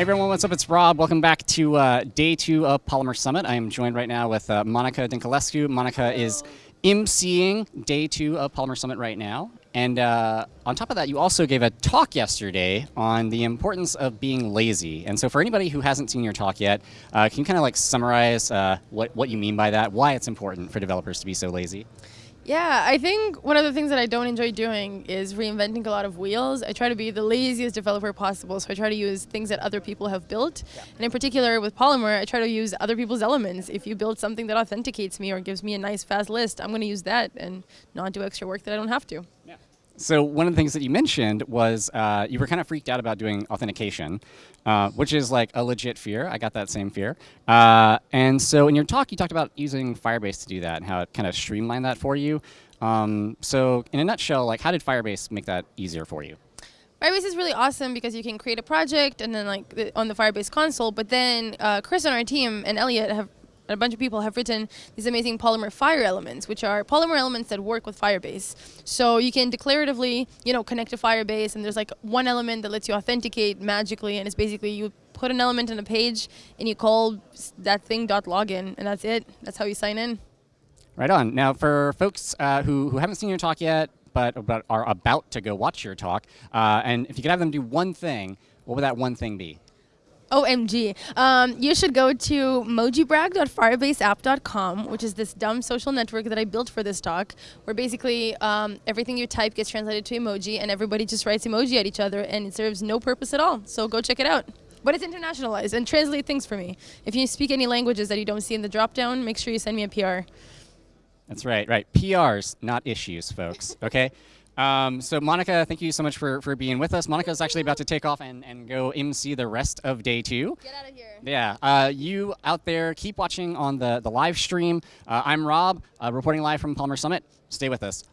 Hey everyone, what's up? It's Rob. Welcome back to uh, day two of Polymer Summit. I am joined right now with uh, Monica Dinculescu. Monica is emceeing day two of Polymer Summit right now. And uh, on top of that, you also gave a talk yesterday on the importance of being lazy. And so for anybody who hasn't seen your talk yet, uh, can you kind of like summarize uh, what, what you mean by that, why it's important for developers to be so lazy? Yeah, I think one of the things that I don't enjoy doing is reinventing a lot of wheels. I try to be the laziest developer possible, so I try to use things that other people have built. Yeah. And in particular with Polymer, I try to use other people's elements. If you build something that authenticates me or gives me a nice fast list, I'm going to use that and not do extra work that I don't have to. So one of the things that you mentioned was uh, you were kind of freaked out about doing authentication, uh, which is like a legit fear. I got that same fear. Uh, and so in your talk, you talked about using Firebase to do that and how it kind of streamlined that for you. Um, so in a nutshell, like how did Firebase make that easier for you? Firebase is really awesome because you can create a project and then like on the Firebase console, but then uh, Chris on our team and Elliot have and a bunch of people have written these amazing Polymer Fire elements, which are Polymer elements that work with Firebase. So you can declaratively, you know, connect to Firebase, and there's like one element that lets you authenticate magically, and it's basically you put an element in a page, and you call that thing dot .login, and that's it. That's how you sign in. Right on. Now, for folks uh, who, who haven't seen your talk yet, but, but are about to go watch your talk, uh, and if you could have them do one thing, what would that one thing be? OMG. Um, you should go to mojibrag.firebaseapp.com, which is this dumb social network that I built for this talk, where basically um, everything you type gets translated to emoji and everybody just writes emoji at each other and it serves no purpose at all. So go check it out. But it's internationalized and translate things for me. If you speak any languages that you don't see in the dropdown, make sure you send me a PR. That's right, right. PRs, not issues, folks, okay? Um, so Monica, thank you so much for, for being with us. Monica is actually about to take off and, and go MC the rest of day two. Get out of here. Yeah. Uh, you out there, keep watching on the, the live stream. Uh, I'm Rob, uh, reporting live from Polymer Summit. Stay with us.